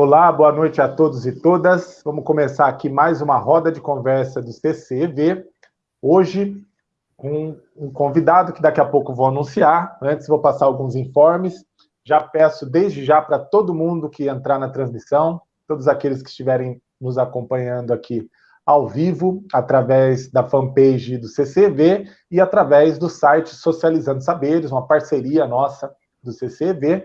Olá, boa noite a todos e todas. Vamos começar aqui mais uma roda de conversa do CCV. Hoje, com um convidado que daqui a pouco vou anunciar. Antes, vou passar alguns informes. Já peço desde já para todo mundo que entrar na transmissão, todos aqueles que estiverem nos acompanhando aqui ao vivo, através da fanpage do CCV e através do site Socializando Saberes, uma parceria nossa do CCV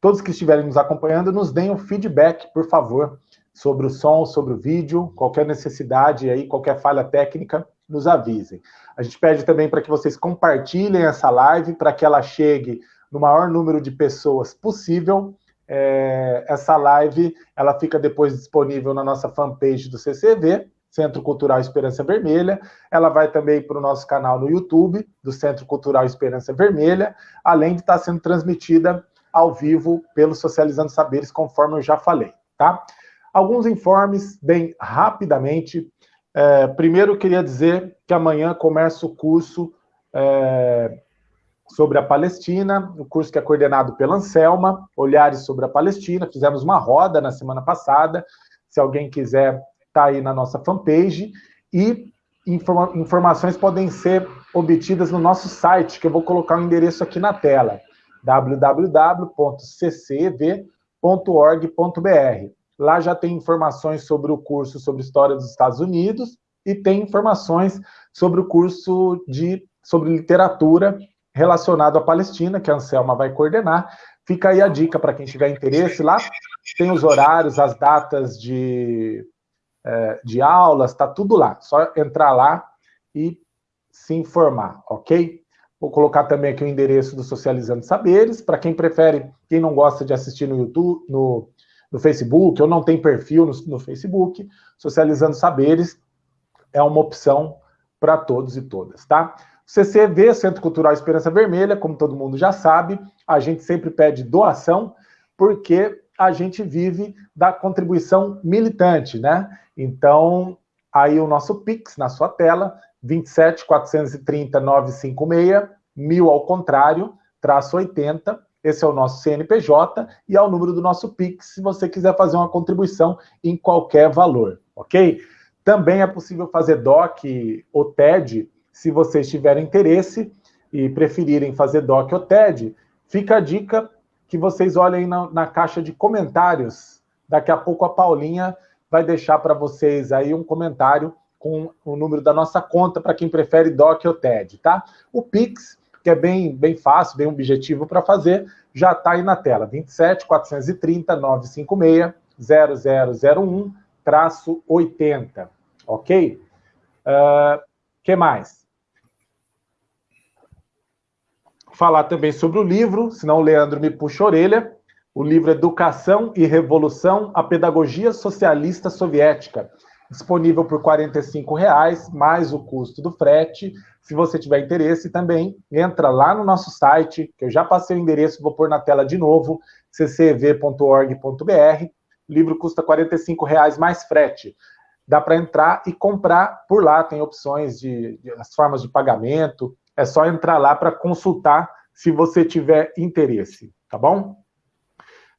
todos que estiverem nos acompanhando, nos deem um feedback, por favor, sobre o som, sobre o vídeo, qualquer necessidade aí, qualquer falha técnica, nos avisem. A gente pede também para que vocês compartilhem essa live, para que ela chegue no maior número de pessoas possível. É, essa live, ela fica depois disponível na nossa fanpage do CCV, Centro Cultural Esperança Vermelha. Ela vai também para o nosso canal no YouTube, do Centro Cultural Esperança Vermelha, além de estar sendo transmitida ao vivo pelo Socializando Saberes, conforme eu já falei, tá? Alguns informes, bem rapidamente. É, primeiro, queria dizer que amanhã começa o curso é, sobre a Palestina, o curso que é coordenado pela Anselma, Olhares sobre a Palestina. Fizemos uma roda na semana passada. Se alguém quiser, tá aí na nossa fanpage. E informa informações podem ser obtidas no nosso site, que eu vou colocar o endereço aqui na tela www.ccv.org.br. Lá já tem informações sobre o curso sobre História dos Estados Unidos e tem informações sobre o curso de, sobre literatura relacionado à Palestina, que a Anselma vai coordenar. Fica aí a dica para quem tiver interesse. Lá tem os horários, as datas de, é, de aulas, está tudo lá. Só entrar lá e se informar, ok? Vou colocar também aqui o endereço do Socializando Saberes, para quem prefere, quem não gosta de assistir no YouTube, no, no Facebook, ou não tem perfil no, no Facebook, Socializando Saberes é uma opção para todos e todas, tá? CCV, Centro Cultural Esperança Vermelha, como todo mundo já sabe, a gente sempre pede doação, porque a gente vive da contribuição militante, né? Então, aí o nosso Pix na sua tela, 27 430 956, mil ao contrário, traço 80, esse é o nosso CNPJ, e é o número do nosso Pix, se você quiser fazer uma contribuição em qualquer valor, ok? Também é possível fazer DOC ou TED, se vocês tiverem interesse e preferirem fazer DOC ou TED, fica a dica que vocês olhem na, na caixa de comentários. Daqui a pouco a Paulinha vai deixar para vocês aí um comentário com o número da nossa conta para quem prefere DOC ou TED, tá? O Pix, que é bem, bem fácil, bem objetivo para fazer, já está aí na tela, 27 430 956 0001 traço 80, ok? Uh, que mais? Falar também sobre o livro, senão o Leandro me puxa a orelha. O livro Educação e Revolução, a Pedagogia Socialista Soviética, disponível por R$ reais mais o custo do frete. Se você tiver interesse também, entra lá no nosso site, que eu já passei o endereço, vou pôr na tela de novo, ccv.org.br. O livro custa R$ reais mais frete. Dá para entrar e comprar por lá, tem opções de, de as formas de pagamento. É só entrar lá para consultar se você tiver interesse, tá bom?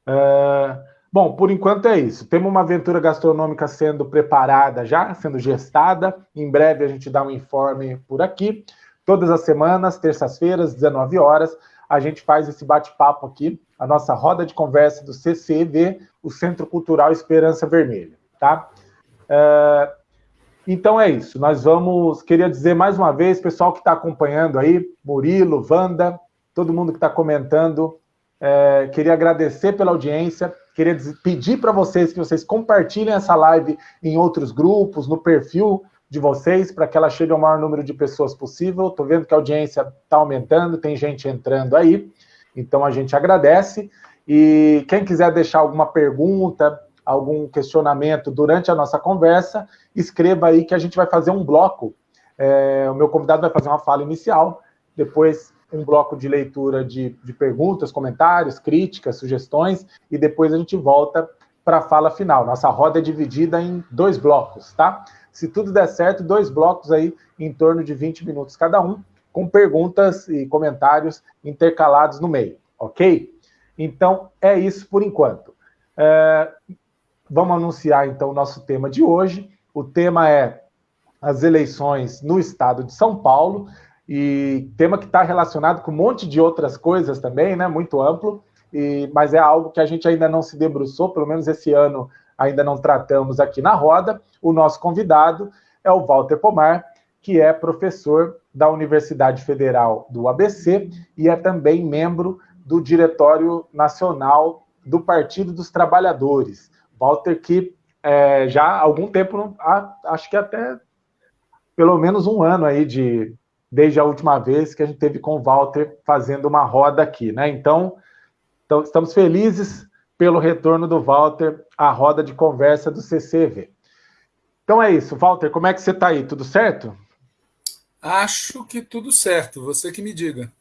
Uh, Bom, por enquanto é isso. Temos uma aventura gastronômica sendo preparada já, sendo gestada. Em breve a gente dá um informe por aqui. Todas as semanas, terças-feiras, 19 horas, a gente faz esse bate-papo aqui, a nossa roda de conversa do CCV, o Centro Cultural Esperança Vermelha, tá? Uh, então é isso. Nós vamos. Queria dizer mais uma vez, pessoal que está acompanhando aí, Murilo, Wanda, todo mundo que está comentando, é, queria agradecer pela audiência. Queria pedir para vocês que vocês compartilhem essa live em outros grupos, no perfil de vocês, para que ela chegue ao maior número de pessoas possível. Estou vendo que a audiência está aumentando, tem gente entrando aí, então a gente agradece. E quem quiser deixar alguma pergunta, algum questionamento durante a nossa conversa, escreva aí que a gente vai fazer um bloco. É, o meu convidado vai fazer uma fala inicial, depois um bloco de leitura de, de perguntas, comentários, críticas, sugestões, e depois a gente volta para a fala final. Nossa roda é dividida em dois blocos, tá? Se tudo der certo, dois blocos aí em torno de 20 minutos cada um, com perguntas e comentários intercalados no meio, ok? Então, é isso por enquanto. É, vamos anunciar então o nosso tema de hoje. O tema é as eleições no estado de São Paulo, e tema que está relacionado com um monte de outras coisas também, né? Muito amplo, e, mas é algo que a gente ainda não se debruçou, pelo menos esse ano ainda não tratamos aqui na roda. O nosso convidado é o Walter Pomar, que é professor da Universidade Federal do ABC e é também membro do Diretório Nacional do Partido dos Trabalhadores. Walter, que é, já há algum tempo, acho que até pelo menos um ano aí de desde a última vez que a gente teve com o Walter fazendo uma roda aqui, né? Então, então estamos felizes pelo retorno do Walter à roda de conversa do CCV. Então é isso, Walter, como é que você está aí? Tudo certo? Acho que tudo certo, você que me diga.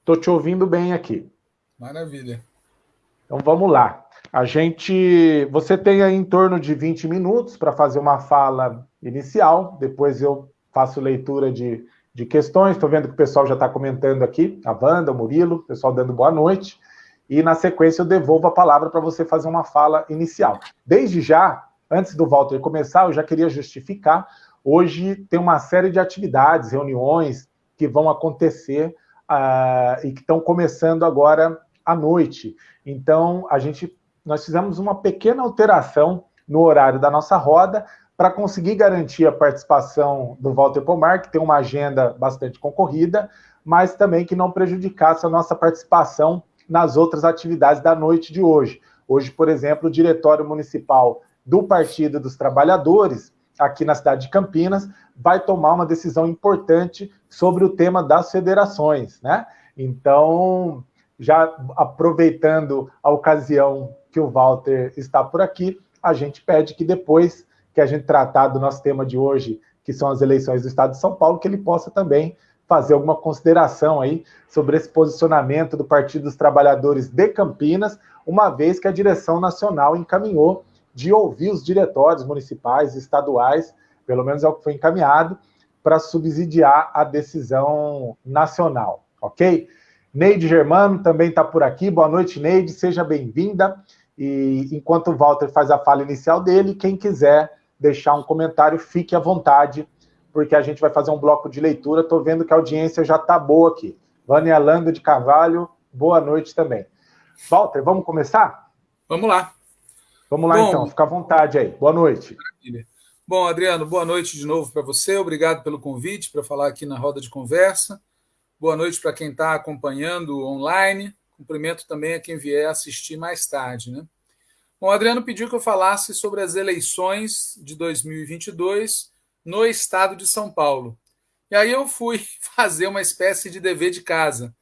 Estou te ouvindo bem aqui. Maravilha. Então vamos lá. A gente. Você tem aí em torno de 20 minutos para fazer uma fala inicial, depois eu faço leitura de, de questões. Estou vendo que o pessoal já está comentando aqui, a Wanda, o Murilo, o pessoal dando boa noite. E na sequência eu devolvo a palavra para você fazer uma fala inicial. Desde já, antes do Walter começar, eu já queria justificar Hoje tem uma série de atividades, reuniões que vão acontecer uh, e que estão começando agora à noite. Então, a gente, nós fizemos uma pequena alteração no horário da nossa roda para conseguir garantir a participação do Walter Pomar, que tem uma agenda bastante concorrida, mas também que não prejudicasse a nossa participação nas outras atividades da noite de hoje. Hoje, por exemplo, o Diretório Municipal do Partido dos Trabalhadores aqui na cidade de Campinas, vai tomar uma decisão importante sobre o tema das federações, né? Então, já aproveitando a ocasião que o Walter está por aqui, a gente pede que depois que a gente tratar do nosso tema de hoje, que são as eleições do Estado de São Paulo, que ele possa também fazer alguma consideração aí sobre esse posicionamento do Partido dos Trabalhadores de Campinas, uma vez que a direção nacional encaminhou de ouvir os diretórios municipais, estaduais, pelo menos é o que foi encaminhado, para subsidiar a decisão nacional, ok? Neide Germano também está por aqui. Boa noite, Neide, seja bem-vinda. E enquanto o Walter faz a fala inicial dele, quem quiser deixar um comentário, fique à vontade, porque a gente vai fazer um bloco de leitura. Estou vendo que a audiência já está boa aqui. Vânia Lando de Carvalho, boa noite também. Walter, vamos começar? Vamos lá. Vamos lá, Bom, então, fica à vontade aí. Boa noite. Maravilha. Bom, Adriano, boa noite de novo para você. Obrigado pelo convite para falar aqui na roda de conversa. Boa noite para quem está acompanhando online. Cumprimento também a quem vier assistir mais tarde. Né? Bom, o Adriano pediu que eu falasse sobre as eleições de 2022 no estado de São Paulo. E aí eu fui fazer uma espécie de dever de casa.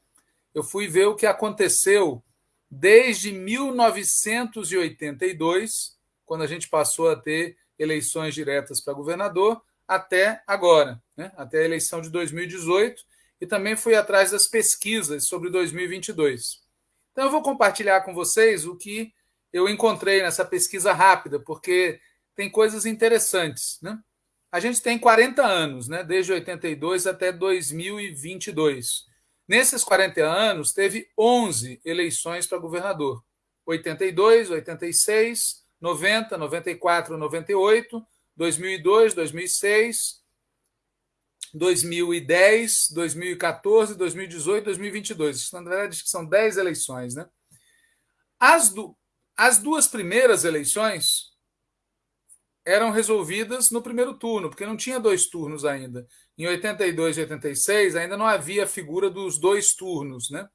Eu fui ver o que aconteceu desde 1982, quando a gente passou a ter eleições diretas para governador, até agora, né? até a eleição de 2018, e também fui atrás das pesquisas sobre 2022. Então, eu vou compartilhar com vocês o que eu encontrei nessa pesquisa rápida, porque tem coisas interessantes. Né? A gente tem 40 anos, né? desde 82 até 2022. Nesses 40 anos, teve 11 eleições para governador: 82, 86, 90, 94, 98, 2002, 2006, 2010, 2014, 2018, 2022. Na verdade, são 10 eleições. Né? As, du as duas primeiras eleições eram resolvidas no primeiro turno, porque não tinha dois turnos ainda. Em 82 e 86 ainda não havia a figura dos dois turnos, né?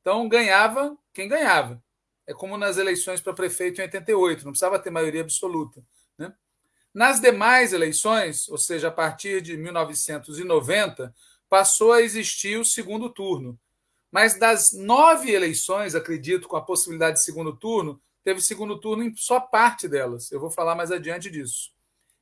Então ganhava quem ganhava. É como nas eleições para prefeito em 88, não precisava ter maioria absoluta. Né? Nas demais eleições, ou seja, a partir de 1990, passou a existir o segundo turno. Mas das nove eleições, acredito, com a possibilidade de segundo turno, teve segundo turno em só parte delas. Eu vou falar mais adiante disso.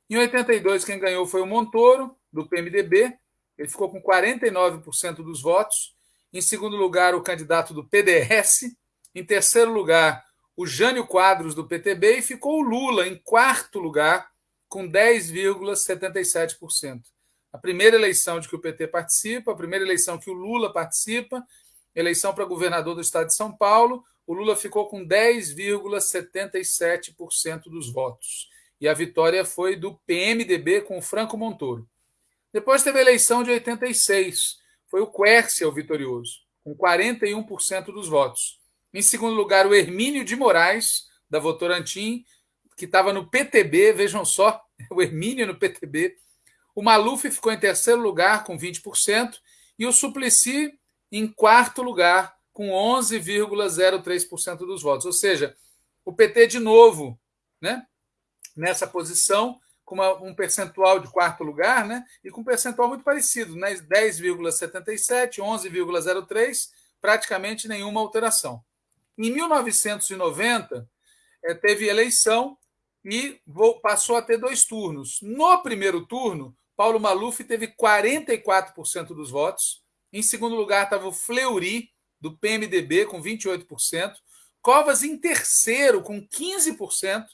Em 82, quem ganhou foi o Montoro, do PMDB. Ele ficou com 49% dos votos. Em segundo lugar, o candidato do PDS. Em terceiro lugar, o Jânio Quadros, do PTB. E ficou o Lula em quarto lugar, com 10,77%. A primeira eleição de que o PT participa, a primeira eleição que o Lula participa, eleição para governador do estado de São Paulo, o Lula ficou com 10,77% dos votos. E a vitória foi do PMDB com o Franco Montoro. Depois teve a eleição de 86. Foi o Quércia o vitorioso, com 41% dos votos. Em segundo lugar, o Hermínio de Moraes, da Votorantim, que estava no PTB, vejam só, o Hermínio no PTB. O Maluf ficou em terceiro lugar, com 20%, e o Suplicy em quarto lugar, com 11,03% dos votos. Ou seja, o PT de novo, né, nessa posição, com uma, um percentual de quarto lugar, né, e com um percentual muito parecido, né, 10,77, 11,03, praticamente nenhuma alteração. Em 1990, é, teve eleição e passou a ter dois turnos. No primeiro turno, Paulo Maluf teve 44% dos votos. Em segundo lugar estava o Fleury, do PMDB, com 28%. Covas em terceiro, com 15%.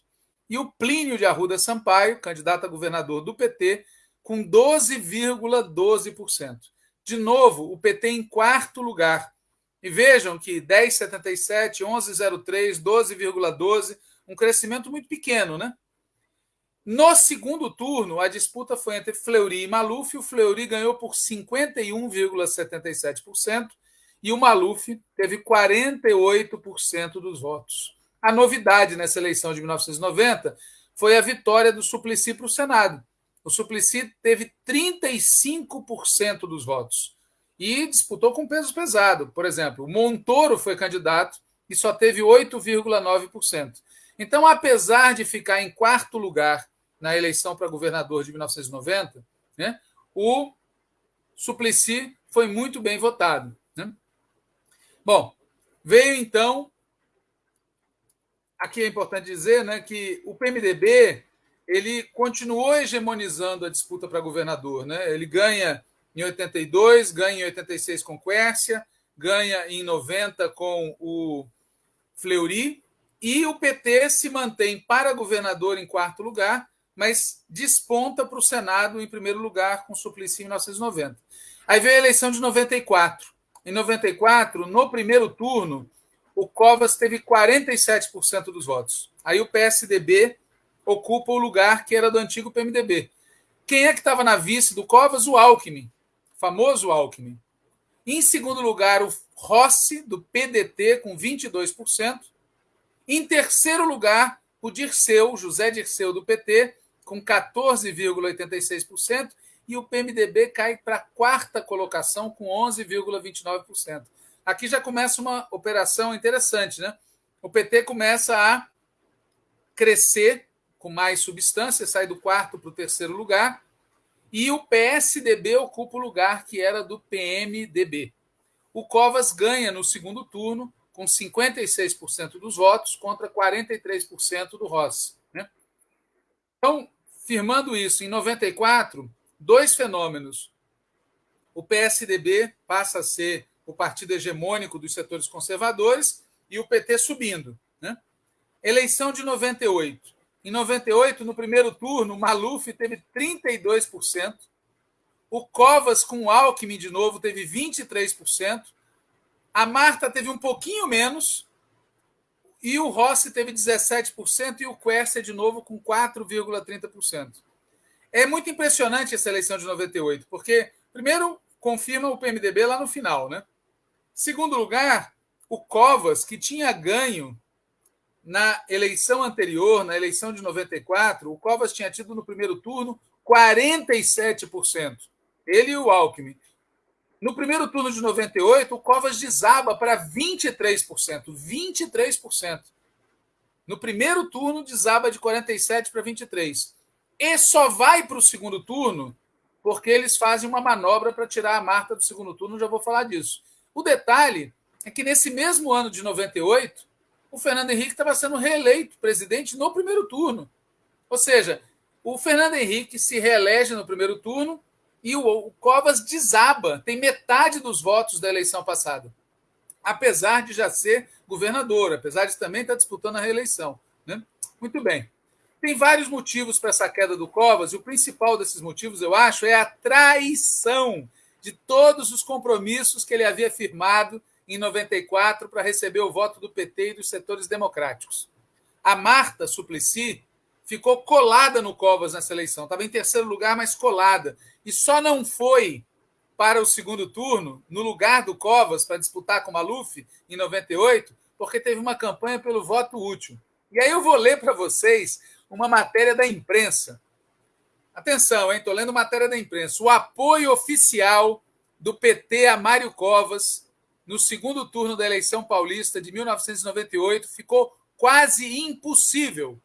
E o Plínio de Arruda Sampaio, candidato a governador do PT, com 12,12%. De novo, o PT em quarto lugar. E vejam que 10,77, 11,03, 12,12 um crescimento muito pequeno, né? No segundo turno, a disputa foi entre Fleury e Maluf. O Fleury ganhou por 51,77% e o Maluf teve 48% dos votos. A novidade nessa eleição de 1990 foi a vitória do Suplicy para o Senado. O Suplicy teve 35% dos votos e disputou com peso pesado. Por exemplo, o Montoro foi candidato e só teve 8,9%. Então, apesar de ficar em quarto lugar na eleição para governador de 1990, né, o Suplicy foi muito bem votado. Né? Bom, veio então. Aqui é importante dizer né, que o PMDB ele continuou hegemonizando a disputa para governador. Né? Ele ganha em 82, ganha em 86 com Quércia, ganha em 90 com o Fleury, e o PT se mantém para governador em quarto lugar, mas desponta para o Senado em primeiro lugar com Suplicy em 1990. Aí veio a eleição de 94. Em 94, no primeiro turno, o Covas teve 47% dos votos. Aí o PSDB ocupa o lugar que era do antigo PMDB. Quem é que estava na vice do Covas? O Alckmin, famoso Alckmin. Em segundo lugar, o Rossi, do PDT, com 22%. Em terceiro lugar, o Dirceu, José Dirceu, do PT, com 14,86%, e o PMDB cai para a quarta colocação, com 11,29%. Aqui já começa uma operação interessante, né? O PT começa a crescer com mais substância, sai do quarto para o terceiro lugar, e o PSDB ocupa o lugar que era do PMDB. O Covas ganha no segundo turno, com 56% dos votos contra 43% do Rossi. Né? Então, firmando isso, em 94, dois fenômenos. O PSDB passa a ser o partido hegemônico dos setores conservadores e o PT subindo. Né? Eleição de 98. Em 98, no primeiro turno, Maluf teve 32%, o Covas com o Alckmin de novo teve 23%, a Marta teve um pouquinho menos, e o Rossi teve 17% e o Quercia de novo com 4,30%. É muito impressionante essa eleição de 98, porque, primeiro, confirma o PMDB lá no final, né? Segundo lugar, o Covas, que tinha ganho na eleição anterior, na eleição de 94, o Covas tinha tido no primeiro turno 47%. Ele e o Alckmin. No primeiro turno de 98, o Covas desaba para 23%. 23%. No primeiro turno, desaba de 47% para 23%. E só vai para o segundo turno porque eles fazem uma manobra para tirar a Marta do segundo turno, já vou falar disso. O detalhe é que nesse mesmo ano de 98, o Fernando Henrique estava sendo reeleito presidente no primeiro turno. Ou seja, o Fernando Henrique se reelege no primeiro turno e o, Covas desaba, tem metade dos votos da eleição passada, apesar de já ser governador, apesar de também estar disputando a reeleição. Né? Muito bem. Tem vários motivos para essa queda do Covas, e o principal desses motivos, eu acho, é a traição de todos os compromissos que ele havia firmado em 94 para receber o voto do PT e dos setores democráticos. A Marta Suplicy ficou colada no Covas nessa eleição. Estava em terceiro lugar, mas colada. E só não foi para o segundo turno, no lugar do Covas, para disputar com o Maluf, em 98, porque teve uma campanha pelo voto útil. E aí eu vou ler para vocês uma matéria da imprensa. Atenção? Estou lendo matéria da imprensa. O apoio oficial do PT a Mário Covas no segundo turno da eleição paulista de 1998 ficou quase impossível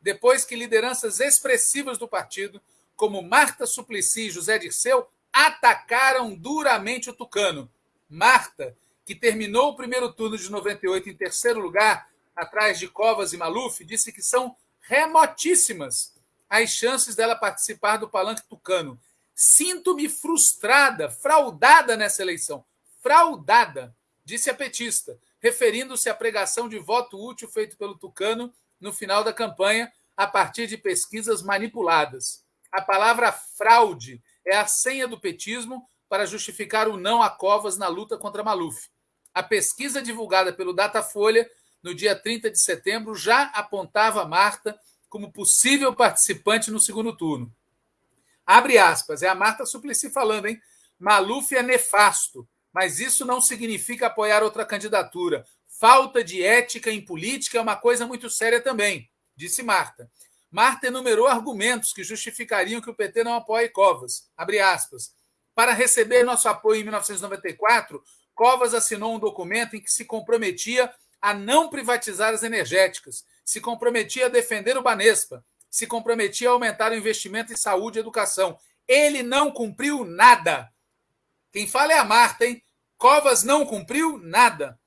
depois que lideranças expressivas do partido, como Marta Suplicy e José Dirceu, atacaram duramente o Tucano. Marta, que terminou o primeiro turno de 98 em terceiro lugar, atrás de Covas e Maluf, disse que são remotíssimas as chances dela participar do palanque tucano. Sinto-me frustrada, fraudada nessa eleição. Fraudada, disse a petista, referindo-se à pregação de voto útil feito pelo tucano no final da campanha a partir de pesquisas manipuladas. A palavra fraude é a senha do petismo para justificar o não a Covas na luta contra Maluf. A pesquisa divulgada pelo Datafolha no dia 30 de setembro já apontava Marta como possível participante no segundo turno. Abre aspas, é a Marta Suplicy falando, hein? Maluf é nefasto, mas isso não significa apoiar outra candidatura. Falta de ética em política é uma coisa muito séria também, disse Marta. Marta enumerou argumentos que justificariam que o PT não apoie Covas. Abre aspas. Para receber nosso apoio em 1994, Covas assinou um documento em que se comprometia a não privatizar as energéticas, se comprometia a defender o Banespa, se comprometia a aumentar o investimento em saúde e educação. Ele não cumpriu nada. Quem fala é a Marta, hein? Covas não cumpriu nada.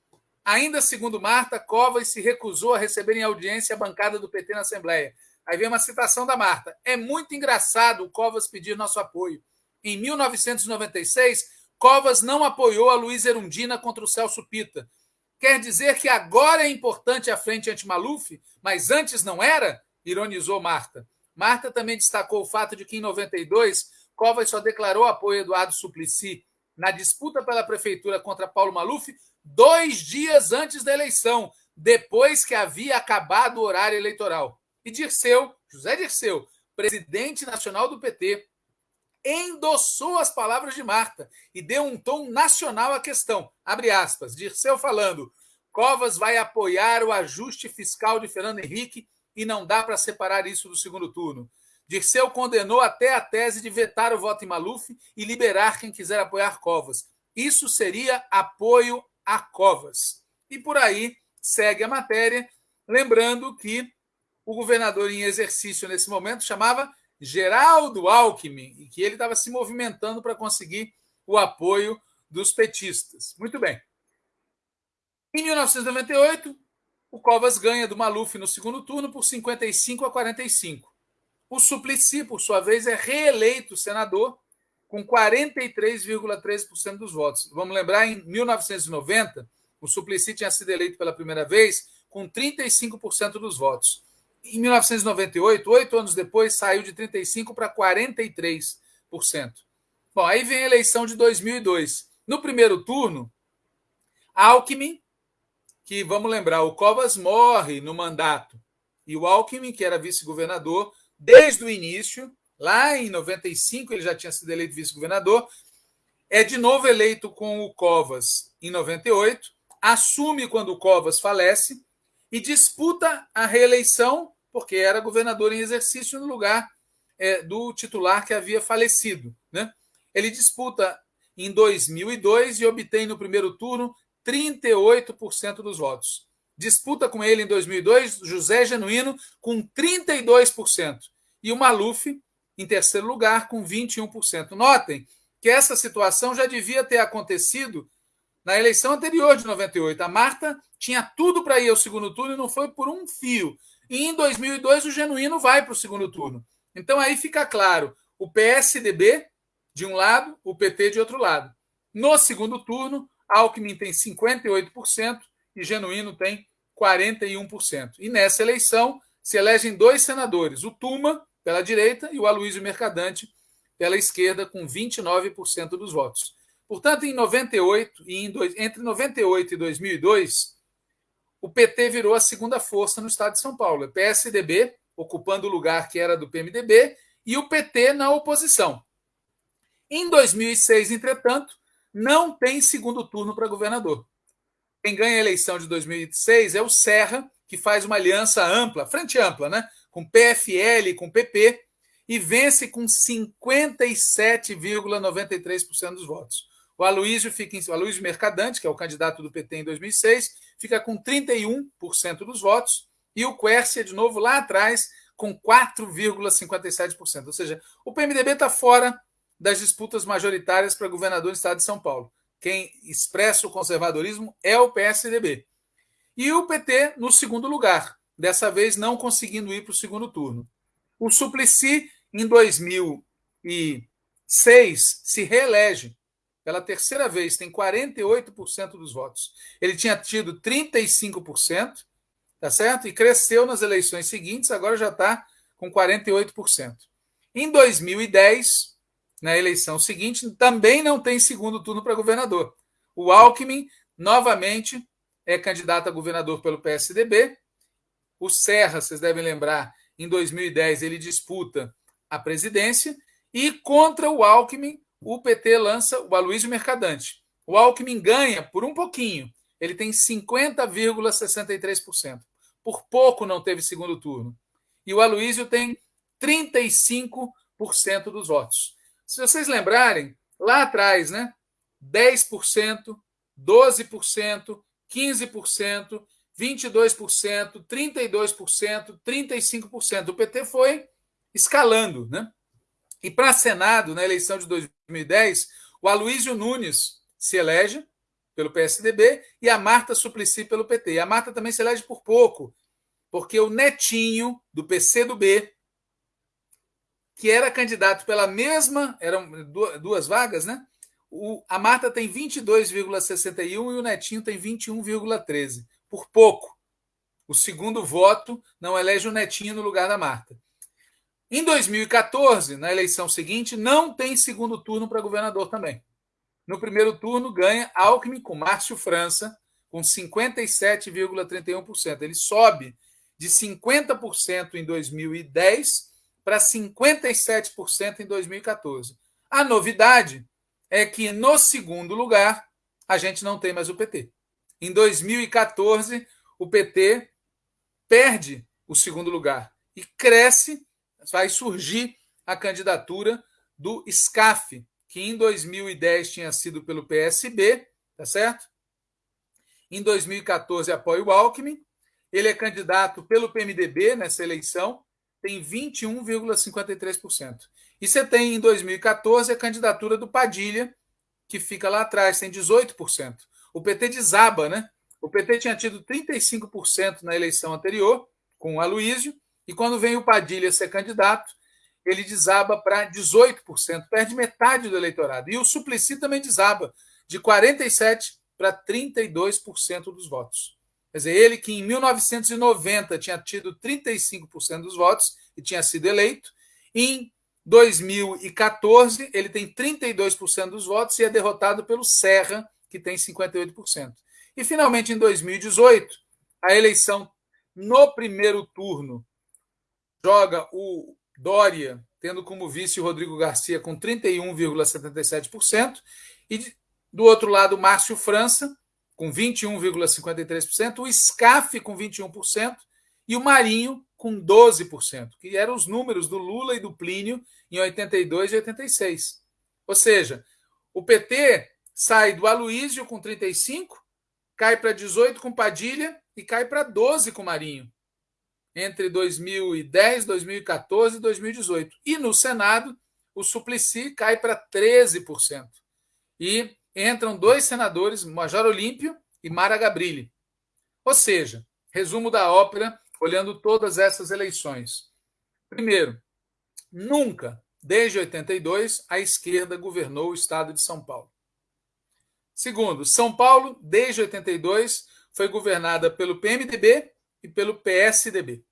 Ainda segundo Marta, Covas se recusou a receber em audiência a bancada do PT na Assembleia. Aí vem uma citação da Marta. É muito engraçado o Covas pedir nosso apoio. Em 1996, Covas não apoiou a Luiz Erundina contra o Celso Pita. Quer dizer que agora é importante a frente anti-Maluf, mas antes não era? Ironizou Marta. Marta também destacou o fato de que em 92, Covas só declarou apoio a Eduardo Suplicy na disputa pela prefeitura contra Paulo Maluf dois dias antes da eleição, depois que havia acabado o horário eleitoral. E Dirceu, José Dirceu, presidente nacional do PT, endossou as palavras de Marta e deu um tom nacional à questão. Abre aspas, Dirceu falando, Covas vai apoiar o ajuste fiscal de Fernando Henrique e não dá para separar isso do segundo turno. Dirceu condenou até a tese de vetar o voto em Maluf e liberar quem quiser apoiar Covas. Isso seria apoio a Covas. E por aí segue a matéria, lembrando que o governador em exercício nesse momento chamava Geraldo Alckmin e que ele estava se movimentando para conseguir o apoio dos petistas. Muito bem. Em 1998, o Covas ganha do Maluf no segundo turno por 55 a 45. O Suplicy, por sua vez, é reeleito senador com 43,3% dos votos. Vamos lembrar, em 1990, o Suplicy tinha sido eleito pela primeira vez com 35% dos votos. Em 1998, oito anos depois, saiu de 35% para 43%. Bom, aí vem a eleição de 2002. No primeiro turno, Alckmin, que vamos lembrar, o Covas morre no mandato, e o Alckmin, que era vice-governador, desde o início, Lá em 95 ele já tinha sido eleito vice-governador, é de novo eleito com o Covas em 98, assume quando o Covas falece e disputa a reeleição, porque era governador em exercício no lugar é, do titular que havia falecido. Né? Ele disputa em 2002 e obtém no primeiro turno 38% dos votos. Disputa com ele em 2002 José Genuíno com 32%. E o Maluf em terceiro lugar, com 21%. Notem que essa situação já devia ter acontecido na eleição anterior de 98. A Marta tinha tudo para ir ao segundo turno e não foi por um fio. E em 2002 o Genuíno vai para o segundo turno. Então aí fica claro, o PSDB de um lado, o PT de outro lado. No segundo turno, Alckmin tem 58% e Genuíno tem 41%. E nessa eleição se elegem dois senadores, o Tuma pela direita e o Aloysio Mercadante pela esquerda, com 29% dos votos. Portanto, em 98 e em dois, entre 98 e 2002, o PT virou a segunda força no estado de São Paulo. O PSDB ocupando o lugar que era do PMDB e o PT na oposição. Em 2006, entretanto, não tem segundo turno para governador. Quem ganha a eleição de 2006 é o Serra, que faz uma aliança ampla, frente ampla, né? com PFL, com PP, e vence com 57,93% dos votos. O Aloysio fica em, o Aloysio Mercadante, que é o candidato do PT em 2006, fica com 31% dos votos, e o Quercia, de novo, lá atrás, com 4,57%. Ou seja, o PMDB está fora das disputas majoritárias para governador do estado de São Paulo. Quem expressa o conservadorismo é o PSDB. E o PT no segundo lugar, dessa vez não conseguindo ir para o segundo turno. O Suplicy, em 2006, se reelege pela terceira vez, tem 48% dos votos. Ele tinha tido 35%, tá certo? E cresceu nas eleições seguintes, agora já está com 48%. Em 2010, na eleição seguinte, também não tem segundo turno para governador. O Alckmin, novamente, é candidato a governador pelo PSDB. O Serra, vocês devem lembrar, em 2010 ele disputa a presidência. E contra o Alckmin, o PT lança o Aloysio Mercadante. O Alckmin ganha por um pouquinho. Ele tem 50,63%. Por pouco não teve segundo turno. E o Aloysio tem 35% dos votos. Se vocês lembrarem, lá atrás, né? 10%, 12%, 15%, 22%, 32%, 35%. O PT foi escalando, né? E para Senado, na eleição de 2010, o Aloysio Nunes se elege pelo PSDB e a Marta Suplicy pelo PT. E a Marta também se elege por pouco, porque o netinho do PCdoB que era candidato pela mesma, eram duas vagas, né? O, a Marta tem 22,61 e o Netinho tem 21,13. Por pouco. O segundo voto não elege o Netinho no lugar da Marta. Em 2014, na eleição seguinte, não tem segundo turno para governador também. No primeiro turno, ganha Alckmin com Márcio França, com 57,31%. Ele sobe de 50% em 2010 para 57% em 2014. A novidade é que no segundo lugar a gente não tem mais o PT. Em 2014, o PT perde o segundo lugar e cresce, vai surgir a candidatura do SCAF, que em 2010 tinha sido pelo PSB, tá certo? Em 2014 apoia o Alckmin. Ele é candidato pelo PMDB nessa eleição tem 21,53%. E você tem em 2014 a candidatura do Padilha, que fica lá atrás, tem 18%. O PT desaba, né? O PT tinha tido 35% na eleição anterior, com o Aloísio, e quando vem o Padilha ser candidato, ele desaba para 18%, perde metade do eleitorado. E o Suplicy também desaba, de 47% para 32% dos votos. Quer dizer, ele que em 1990 tinha tido 35% dos votos e tinha sido eleito, em 2014 ele tem 32% dos votos e é derrotado pelo Serra, que tem 58%. E finalmente em 2018, a eleição no primeiro turno joga o Dória, tendo como vice o Rodrigo Garcia com 31,77%, e do outro lado, Márcio França, com 21,53%, o SCAF com 21% e o Marinho com 12%, que eram os números do Lula e do Plínio em 82 e 86. Ou seja, o PT sai do Aloísio com 35, cai para 18 com Padilha e cai para 12 com Marinho. Entre 2010, 2014 e 2018. E no Senado, o Suplicy cai para 13%. E entram dois senadores, Major Olímpio e Mara Gabrilli. Ou seja, resumo da ópera, olhando todas essas eleições. Primeiro, nunca, desde 82, a esquerda governou o estado de São Paulo. Segundo, São Paulo, desde 82, foi governada pelo PMDB e pelo PSDB.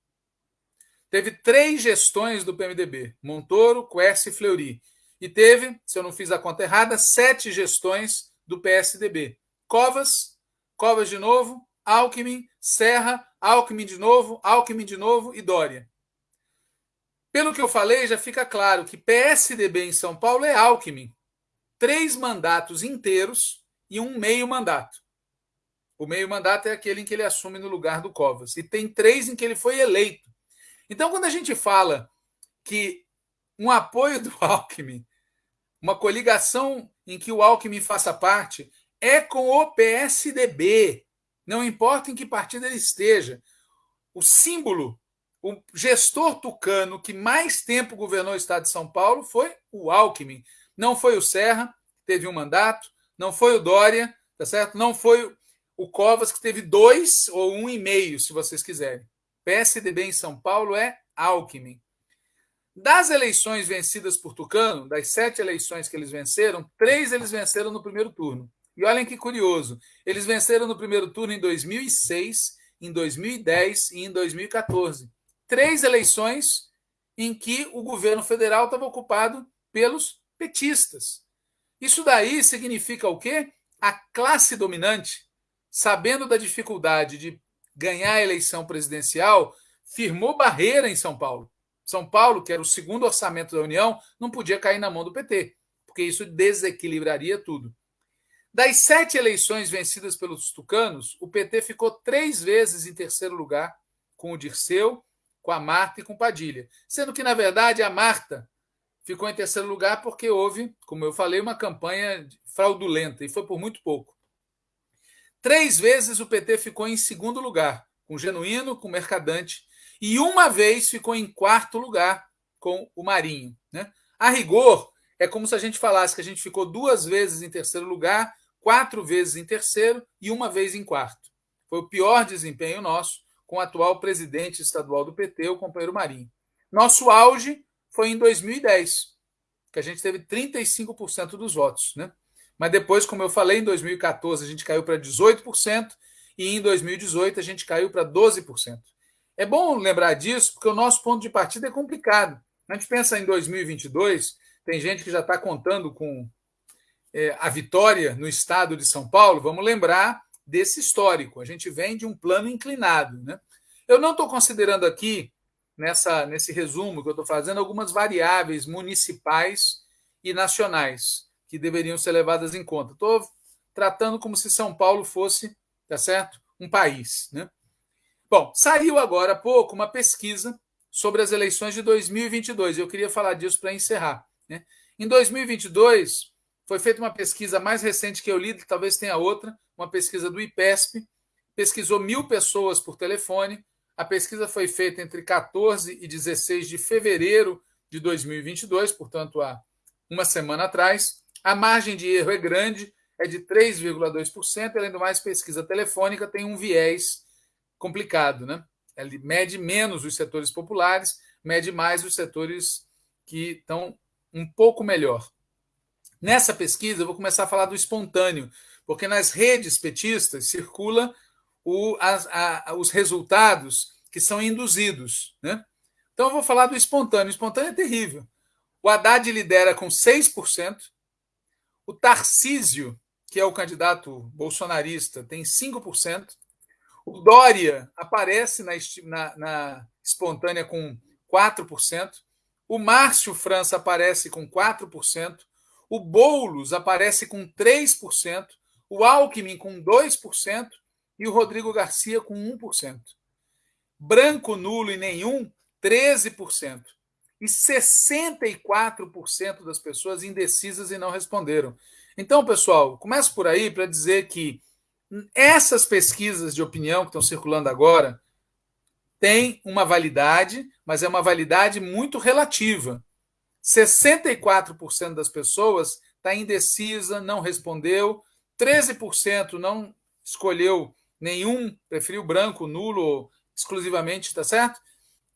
Teve três gestões do PMDB, Montoro, Quercia e Fleury. E teve, se eu não fiz a conta errada, sete gestões do PSDB. Covas, Covas de novo, Alckmin, Serra, Alckmin de novo, Alckmin de novo e Dória. Pelo que eu falei, já fica claro que PSDB em São Paulo é Alckmin. Três mandatos inteiros e um meio mandato. O meio mandato é aquele em que ele assume no lugar do Covas. E tem três em que ele foi eleito. Então, quando a gente fala que um apoio do Alckmin, uma coligação em que o Alckmin faça parte, é com o PSDB. Não importa em que partido ele esteja. O símbolo, o gestor tucano que mais tempo governou o estado de São Paulo foi o Alckmin. Não foi o Serra, que teve um mandato, não foi o Dória, tá certo? Não foi o Covas, que teve dois ou um e meio, se vocês quiserem. PSDB em São Paulo é Alckmin. Das eleições vencidas por Tucano, das sete eleições que eles venceram, três eles venceram no primeiro turno. E olhem que curioso, eles venceram no primeiro turno em 2006, em 2010 e em 2014. Três eleições em que o governo federal estava ocupado pelos petistas. Isso daí significa o quê? A classe dominante, sabendo da dificuldade de ganhar a eleição presidencial, firmou barreira em São Paulo. São Paulo, que era o segundo orçamento da União, não podia cair na mão do PT, porque isso desequilibraria tudo. Das sete eleições vencidas pelos tucanos, o PT ficou três vezes em terceiro lugar, com o Dirceu, com a Marta e com Padilha. Sendo que, na verdade, a Marta ficou em terceiro lugar porque houve, como eu falei, uma campanha fraudulenta e foi por muito pouco. Três vezes o PT ficou em segundo lugar, com Genuíno, com Mercadante, e uma vez ficou em quarto lugar com o Marinho. Né? A rigor, é como se a gente falasse que a gente ficou duas vezes em terceiro lugar, quatro vezes em terceiro e uma vez em quarto. Foi o pior desempenho nosso com o atual presidente estadual do PT, o companheiro Marinho. Nosso auge foi em 2010, que a gente teve 35% dos votos. Né? Mas depois, como eu falei, em 2014 a gente caiu para 18% e em 2018 a gente caiu para 12%. É bom lembrar disso porque o nosso ponto de partida é complicado. A gente pensa em 2022, tem gente que já está contando com é, a vitória no estado de São Paulo. Vamos lembrar desse histórico. A gente vem de um plano inclinado. Né? Eu não estou considerando aqui nessa, nesse resumo que eu estou fazendo algumas variáveis municipais e nacionais que deveriam ser levadas em conta. Estou tratando como se São Paulo fosse, tá certo, um país, né? Bom, saiu agora há pouco uma pesquisa sobre as eleições de 2022. Eu queria falar disso para encerrar. Né? Em 2022, foi feita uma pesquisa mais recente que eu li, talvez tenha outra, uma pesquisa do IPESP, pesquisou mil pessoas por telefone, a pesquisa foi feita entre 14 e 16 de fevereiro de 2022, portanto, há uma semana atrás. A margem de erro é grande, é de 3,2%. Além do mais, pesquisa telefônica tem um viés complicado, né? Ele mede menos os setores populares, mede mais os setores que estão um pouco melhor. Nessa pesquisa, eu vou começar a falar do espontâneo, porque nas redes petistas circula o, a, os resultados que são induzidos. Né? Então, eu vou falar do espontâneo. O espontâneo é terrível. O Haddad lidera com 6%, o Tarcísio, que é o candidato bolsonarista, tem 5%, o Dória aparece na, na, na espontânea com 4%, o Márcio França aparece com 4%, o Boulos aparece com 3%, o Alckmin com 2% e o Rodrigo Garcia com 1%. Branco, nulo e nenhum, 13%. E 64% das pessoas indecisas e não responderam. Então, pessoal, começo por aí para dizer que essas pesquisas de opinião que estão circulando agora têm uma validade, mas é uma validade muito relativa. 64% das pessoas está indecisa, não respondeu, 13% não escolheu nenhum, preferiu branco, nulo, exclusivamente, está certo?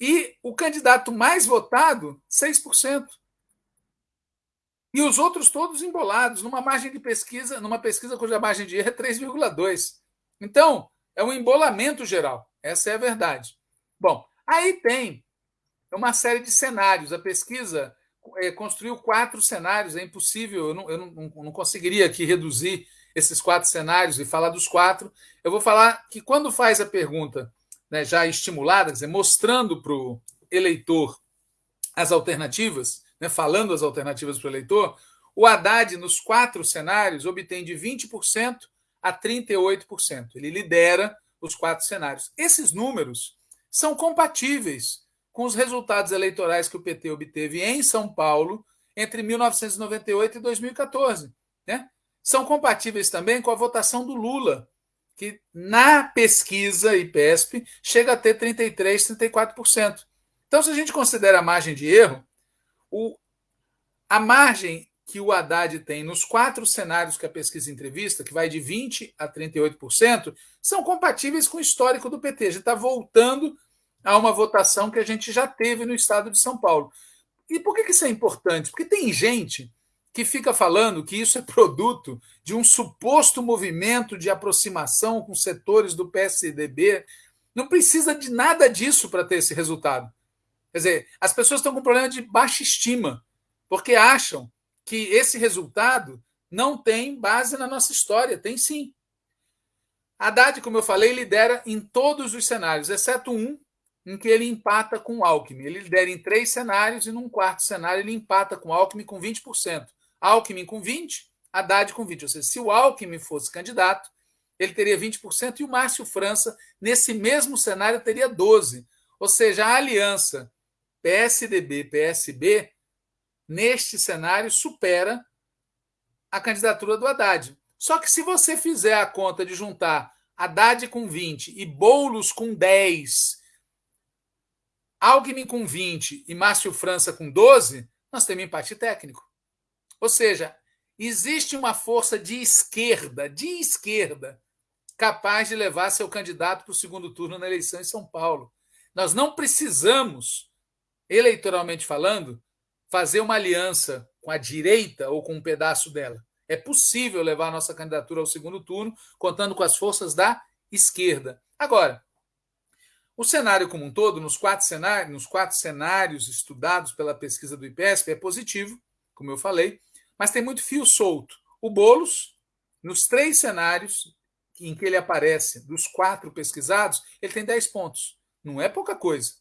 E o candidato mais votado, 6%. E os outros todos embolados, numa margem de pesquisa, numa pesquisa cuja margem de erro é 3,2. Então, é um embolamento geral. Essa é a verdade. Bom, aí tem uma série de cenários. A pesquisa é, construiu quatro cenários, é impossível, eu, não, eu não, não conseguiria aqui reduzir esses quatro cenários e falar dos quatro. Eu vou falar que quando faz a pergunta né, já estimulada, dizer, mostrando para o eleitor as alternativas, né, falando as alternativas para o eleitor, o Haddad, nos quatro cenários, obtém de 20% a 38%. Ele lidera os quatro cenários. Esses números são compatíveis com os resultados eleitorais que o PT obteve em São Paulo entre 1998 e 2014. Né? São compatíveis também com a votação do Lula, que na pesquisa IPESP chega a ter 33%, 34%. Então, se a gente considera a margem de erro, o, a margem que o Haddad tem nos quatro cenários que a pesquisa entrevista, que vai de 20% a 38%, são compatíveis com o histórico do PT. A gente está voltando a uma votação que a gente já teve no estado de São Paulo. E por que isso é importante? Porque tem gente que fica falando que isso é produto de um suposto movimento de aproximação com setores do PSDB. Não precisa de nada disso para ter esse resultado. Quer dizer, as pessoas estão com problema de baixa estima, porque acham que esse resultado não tem base na nossa história. Tem sim. Haddad, como eu falei, lidera em todos os cenários, exceto um, em que ele empata com o Alckmin. Ele lidera em três cenários e num quarto cenário ele empata com o Alckmin com 20%. Alckmin com 20%, Haddad com 20%. Ou seja, se o Alckmin fosse candidato, ele teria 20% e o Márcio França, nesse mesmo cenário, teria 12%. Ou seja, a aliança PSDB-PSB neste cenário, supera a candidatura do Haddad. Só que se você fizer a conta de juntar Haddad com 20 e Boulos com 10, Alckmin com 20 e Márcio França com 12, nós temos empate técnico. Ou seja, existe uma força de esquerda, de esquerda, capaz de levar seu candidato para o segundo turno na eleição em São Paulo. Nós não precisamos, eleitoralmente falando, fazer uma aliança com a direita ou com um pedaço dela. É possível levar a nossa candidatura ao segundo turno, contando com as forças da esquerda. Agora, o cenário como um todo, nos quatro cenários, nos quatro cenários estudados pela pesquisa do IPESP, é positivo, como eu falei, mas tem muito fio solto. O Boulos, nos três cenários em que ele aparece, dos quatro pesquisados, ele tem 10 pontos. Não é pouca coisa.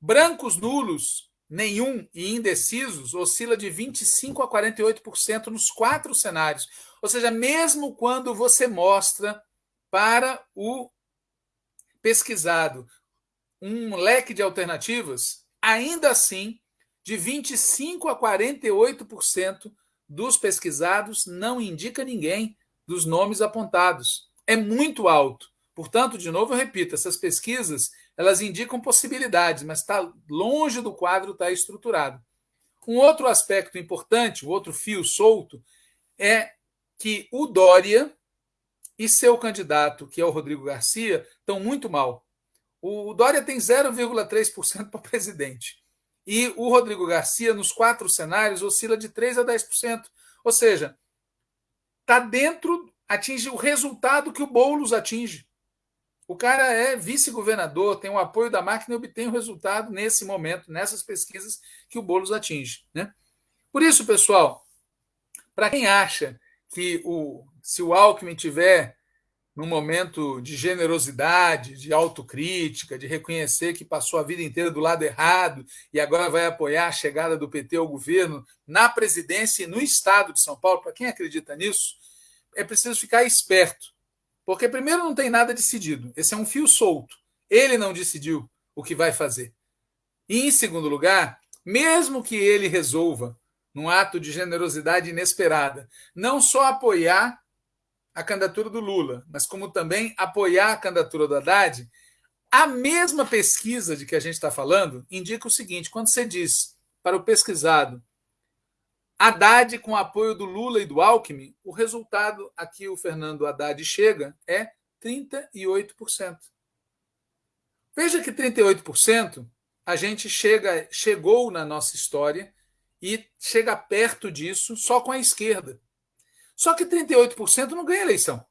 Brancos nulos nenhum e indecisos oscila de 25% a 48% nos quatro cenários. Ou seja, mesmo quando você mostra para o pesquisado um leque de alternativas, ainda assim, de 25% a 48% dos pesquisados não indica ninguém dos nomes apontados. É muito alto. Portanto, de novo, eu repito, essas pesquisas elas indicam possibilidades, mas está longe do quadro estar tá estruturado. Um outro aspecto importante, o um outro fio solto, é que o Dória e seu candidato, que é o Rodrigo Garcia, estão muito mal. O Dória tem 0,3% para presidente. E o Rodrigo Garcia, nos quatro cenários, oscila de 3% a 10%. Ou seja, está dentro, atinge o resultado que o Boulos atinge. O cara é vice-governador, tem o apoio da máquina e obtém o resultado nesse momento, nessas pesquisas que o Boulos atinge. Né? Por isso, pessoal, para quem acha que o, se o Alckmin tiver num momento de generosidade, de autocrítica, de reconhecer que passou a vida inteira do lado errado e agora vai apoiar a chegada do PT ao governo na presidência e no estado de São Paulo, para quem acredita nisso, é preciso ficar esperto porque, primeiro, não tem nada decidido. Esse é um fio solto. Ele não decidiu o que vai fazer. E, em segundo lugar, mesmo que ele resolva, num ato de generosidade inesperada, não só apoiar a candidatura do Lula, mas como também apoiar a candidatura do Haddad, a mesma pesquisa de que a gente está falando indica o seguinte: quando você diz para o pesquisado Haddad com apoio do Lula e do Alckmin, o resultado aqui o Fernando Haddad chega é 38%. Veja que 38% a gente chega, chegou na nossa história e chega perto disso só com a esquerda. Só que 38% não ganha eleição.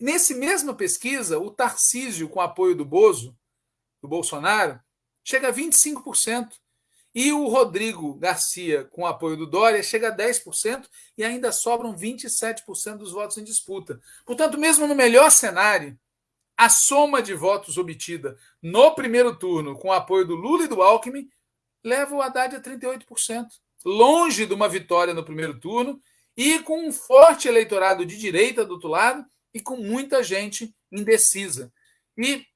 Nesse mesma pesquisa, o Tarcísio, com apoio do Bozo, do Bolsonaro, chega a 25%. E o Rodrigo Garcia, com apoio do Dória, chega a 10% e ainda sobram 27% dos votos em disputa. Portanto, mesmo no melhor cenário, a soma de votos obtida no primeiro turno com apoio do Lula e do Alckmin leva o Haddad a 38%, longe de uma vitória no primeiro turno e com um forte eleitorado de direita do outro lado e com muita gente indecisa. E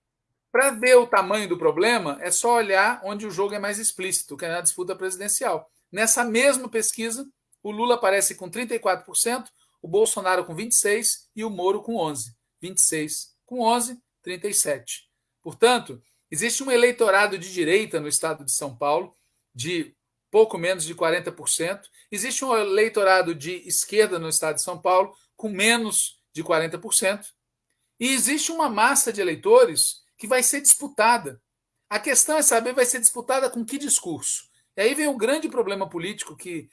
para ver o tamanho do problema, é só olhar onde o jogo é mais explícito, que é na disputa presidencial. Nessa mesma pesquisa, o Lula aparece com 34%, o Bolsonaro com 26% e o Moro com 11%. 26 com 11, 37. Portanto, existe um eleitorado de direita no estado de São Paulo de pouco menos de 40%. Existe um eleitorado de esquerda no estado de São Paulo com menos de 40%. E existe uma massa de eleitores que vai ser disputada. A questão é saber vai ser disputada com que discurso. E aí vem o grande problema político que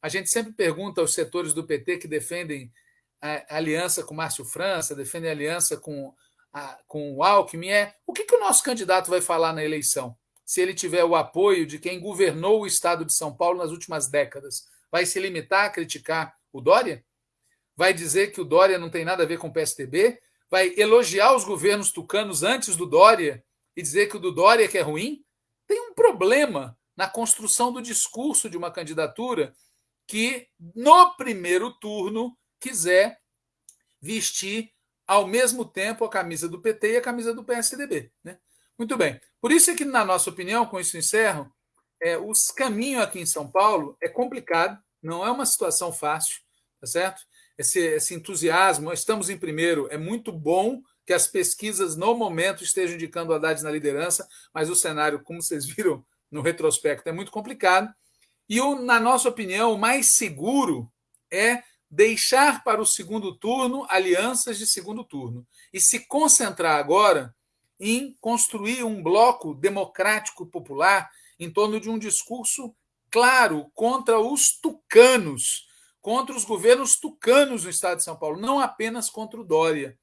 a gente sempre pergunta aos setores do PT que defendem a aliança com Márcio França, defendem a aliança com, a, com o Alckmin, é o que, que o nosso candidato vai falar na eleição? Se ele tiver o apoio de quem governou o estado de São Paulo nas últimas décadas, vai se limitar a criticar o Dória? Vai dizer que o Dória não tem nada a ver com o PSDB? vai elogiar os governos tucanos antes do Dória e dizer que o do Dória que é ruim? Tem um problema na construção do discurso de uma candidatura que, no primeiro turno, quiser vestir ao mesmo tempo a camisa do PT e a camisa do PSDB. Né? Muito bem. Por isso é que, na nossa opinião, com isso encerro, é, os caminhos aqui em São Paulo é complicado, não é uma situação fácil, tá certo? esse, esse entusiasmo, estamos em primeiro, é muito bom que as pesquisas no momento estejam indicando o Haddad na liderança, mas o cenário, como vocês viram no retrospecto, é muito complicado. E, o, na nossa opinião, o mais seguro é deixar para o segundo turno alianças de segundo turno e se concentrar agora em construir um bloco democrático popular em torno de um discurso claro contra os tucanos, contra os governos tucanos no estado de São Paulo, não apenas contra o Dória.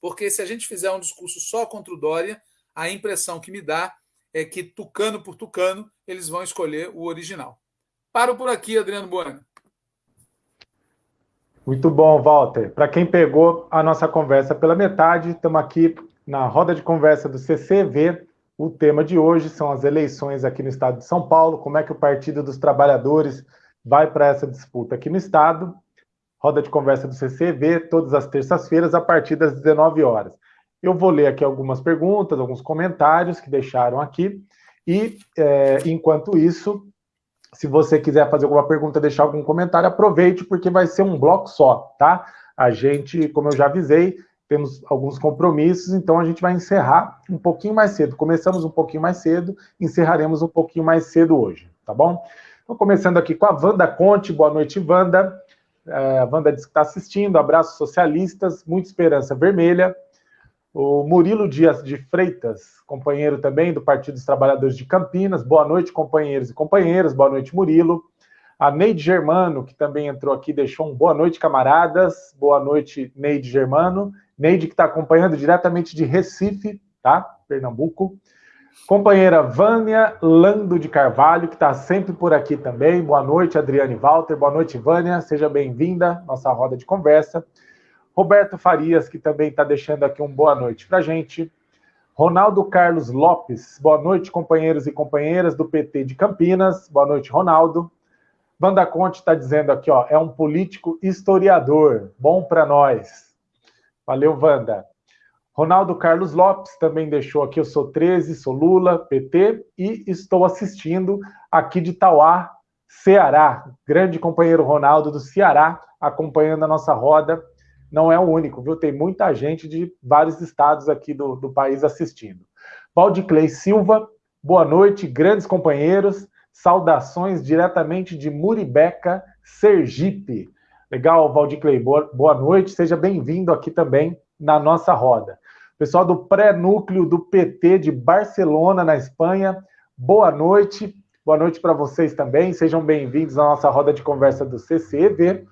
Porque se a gente fizer um discurso só contra o Dória, a impressão que me dá é que tucano por tucano eles vão escolher o original. Paro por aqui, Adriano Bueno. Muito bom, Walter. Para quem pegou a nossa conversa pela metade, estamos aqui na roda de conversa do CCV. O tema de hoje são as eleições aqui no estado de São Paulo, como é que o Partido dos Trabalhadores vai para essa disputa aqui no Estado. Roda de conversa do CCV, todas as terças-feiras, a partir das 19 horas. Eu vou ler aqui algumas perguntas, alguns comentários que deixaram aqui. E, é, enquanto isso, se você quiser fazer alguma pergunta, deixar algum comentário, aproveite, porque vai ser um bloco só, tá? A gente, como eu já avisei, temos alguns compromissos, então a gente vai encerrar um pouquinho mais cedo. Começamos um pouquinho mais cedo, encerraremos um pouquinho mais cedo hoje, tá bom? Estou começando aqui com a Wanda Conte. Boa noite, Wanda. É, a Wanda diz que está assistindo. Abraços socialistas, muita esperança vermelha. O Murilo Dias de Freitas, companheiro também do Partido dos Trabalhadores de Campinas. Boa noite, companheiros e companheiras. Boa noite, Murilo. A Neide Germano, que também entrou aqui, deixou um boa noite, camaradas. Boa noite, Neide Germano. Neide, que está acompanhando diretamente de Recife, tá? Pernambuco. Companheira Vânia Lando de Carvalho, que está sempre por aqui também. Boa noite, Adriane Walter. Boa noite, Vânia. Seja bem-vinda nossa roda de conversa. Roberto Farias, que também está deixando aqui um boa noite para a gente. Ronaldo Carlos Lopes. Boa noite, companheiros e companheiras do PT de Campinas. Boa noite, Ronaldo. Wanda Conte está dizendo aqui, ó, é um político historiador. Bom para nós. Valeu, Wanda. Ronaldo Carlos Lopes também deixou aqui, eu sou 13, sou Lula, PT, e estou assistindo aqui de Tauá, Ceará. Grande companheiro Ronaldo do Ceará, acompanhando a nossa roda. Não é o único, viu? Tem muita gente de vários estados aqui do, do país assistindo. Valdiclei Silva, boa noite, grandes companheiros. Saudações diretamente de Muribeca, Sergipe. Legal, Valdiclei, boa, boa noite, seja bem-vindo aqui também na nossa roda. Pessoal do pré-núcleo do PT de Barcelona, na Espanha, boa noite. Boa noite para vocês também. Sejam bem-vindos à nossa roda de conversa do CCEV.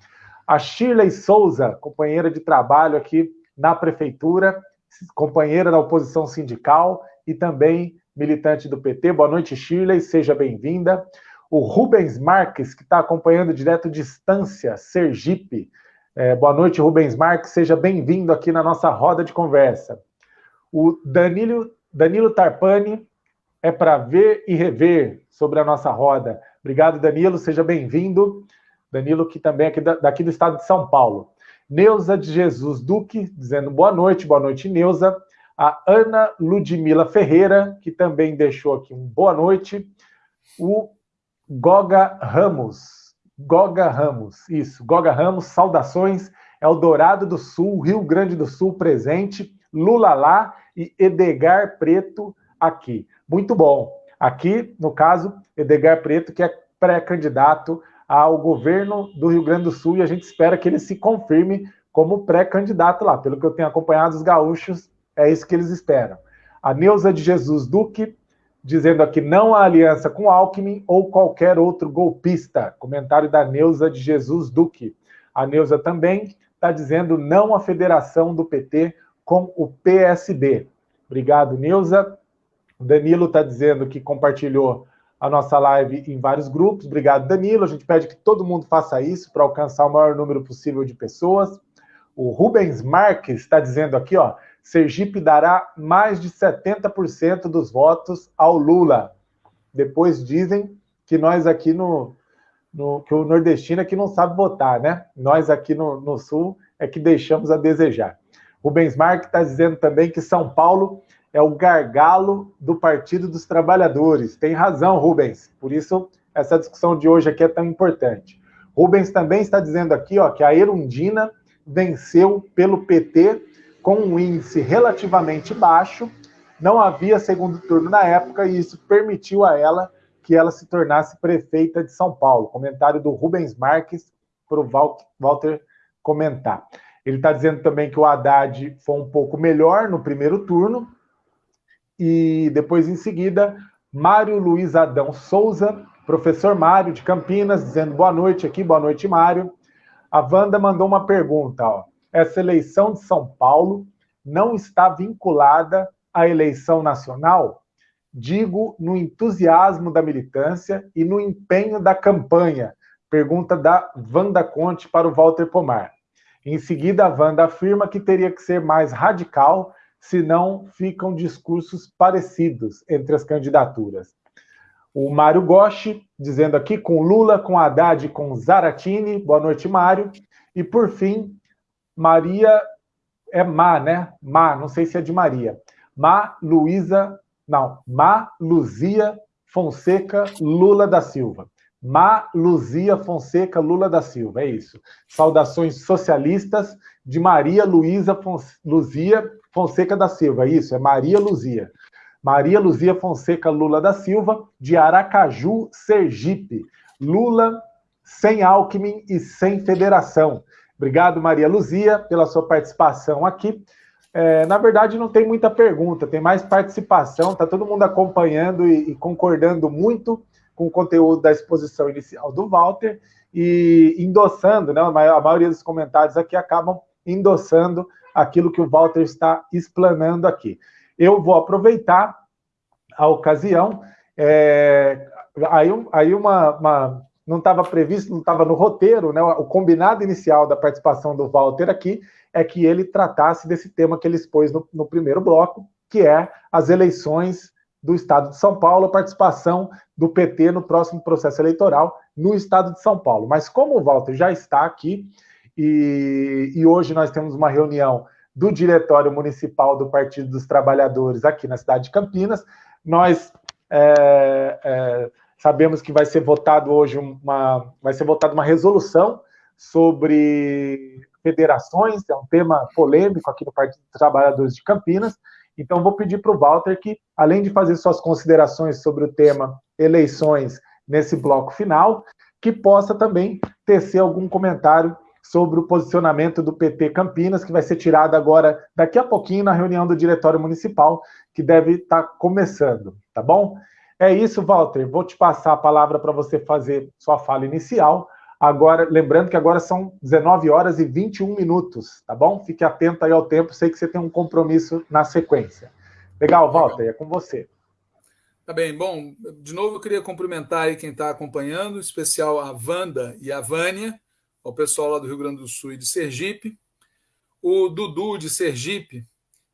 A Shirley Souza, companheira de trabalho aqui na prefeitura, companheira da oposição sindical e também militante do PT. Boa noite, Shirley, seja bem-vinda. O Rubens Marques, que está acompanhando direto distância, Sergipe. É, boa noite, Rubens Marques, seja bem-vindo aqui na nossa roda de conversa. O Danilo, Danilo Tarpani é para ver e rever sobre a nossa roda. Obrigado, Danilo, seja bem-vindo. Danilo, que também é aqui daqui do estado de São Paulo. Neuza de Jesus Duque, dizendo boa noite, boa noite, Neuza. A Ana Ludmila Ferreira, que também deixou aqui um boa noite. O Goga Ramos, Goga Ramos, isso, Goga Ramos, saudações, Eldorado do Sul, Rio Grande do Sul presente, Lula lá e Edgar Preto aqui. Muito bom. Aqui, no caso, Edgar Preto, que é pré-candidato ao governo do Rio Grande do Sul e a gente espera que ele se confirme como pré-candidato lá. Pelo que eu tenho acompanhado, os gaúchos, é isso que eles esperam. A Neuza de Jesus Duque, dizendo aqui não há aliança com Alckmin ou qualquer outro golpista. Comentário da Neuza de Jesus Duque. A Neuza também está dizendo não à federação do PT com o PSB. Obrigado, Neuza. Danilo está dizendo que compartilhou a nossa live em vários grupos. Obrigado, Danilo. A gente pede que todo mundo faça isso para alcançar o maior número possível de pessoas. O Rubens Marques está dizendo aqui, ó, Sergipe dará mais de 70% dos votos ao Lula. Depois dizem que nós aqui no, no que o nordestino é que não sabe votar, né? Nós aqui no, no sul é que deixamos a desejar. Rubens Marques está dizendo também que São Paulo é o gargalo do Partido dos Trabalhadores. Tem razão, Rubens. Por isso, essa discussão de hoje aqui é tão importante. Rubens também está dizendo aqui ó, que a Erundina venceu pelo PT com um índice relativamente baixo. Não havia segundo turno na época e isso permitiu a ela que ela se tornasse prefeita de São Paulo. Comentário do Rubens Marques para o Walter comentar. Ele está dizendo também que o Haddad foi um pouco melhor no primeiro turno, e depois, em seguida, Mário Luiz Adão Souza, professor Mário de Campinas, dizendo boa noite aqui, boa noite, Mário. A Wanda mandou uma pergunta, ó. Essa eleição de São Paulo não está vinculada à eleição nacional? Digo no entusiasmo da militância e no empenho da campanha. Pergunta da Wanda Conte para o Walter Pomar. Em seguida, a Wanda afirma que teria que ser mais radical senão ficam discursos parecidos entre as candidaturas. O Mário Goshi, dizendo aqui com Lula, com Haddad, com Zaratini. Boa noite, Mário. E, por fim, Maria... É Má, né? Má, não sei se é de Maria. Má Luísa... Não, Má Luzia Fonseca Lula da Silva. Má Luzia Fonseca Lula da Silva, é isso. Saudações socialistas de Maria Luísa Luzia Fonseca da Silva, isso, é Maria Luzia. Maria Luzia Fonseca Lula da Silva, de Aracaju, Sergipe. Lula sem Alckmin e sem federação. Obrigado, Maria Luzia, pela sua participação aqui. É, na verdade, não tem muita pergunta, tem mais participação, está todo mundo acompanhando e, e, concordando muito com o conteúdo da exposição inicial do Walter e endossando, né? A maioria dos comentários aqui acabam endossando aquilo que o Walter está explanando aqui. Eu vou aproveitar a ocasião, é, aí, aí uma, uma não estava previsto, não estava no roteiro, né? O combinado inicial da participação do Walter aqui é que ele tratasse desse tema que ele expôs no, no primeiro bloco, que é as eleições do Estado de São Paulo, a participação do PT no próximo processo eleitoral no Estado de São Paulo. Mas como o Walter já está aqui, e, e hoje nós temos uma reunião do Diretório Municipal do Partido dos Trabalhadores aqui na cidade de Campinas. Nós é, é, sabemos que vai ser votado hoje uma, vai ser votada uma resolução sobre federações, é um tema polêmico aqui no Partido dos Trabalhadores de Campinas. Então, vou pedir para o Walter que, além de fazer suas considerações sobre o tema eleições nesse bloco final, que possa também tecer algum comentário sobre o posicionamento do PT Campinas, que vai ser tirado agora, daqui a pouquinho, na reunião do Diretório Municipal, que deve estar tá começando, tá bom? É isso, Walter. Vou te passar a palavra para você fazer sua fala inicial. Agora, lembrando que agora são 19 horas e 21 minutos, tá bom? Fique atento aí ao tempo, sei que você tem um compromisso na sequência. Legal, Walter, é com você. Tá bem, bom, de novo eu queria cumprimentar aí quem está acompanhando, em especial a Wanda e a Vânia, o pessoal lá do Rio Grande do Sul e de Sergipe. O Dudu de Sergipe,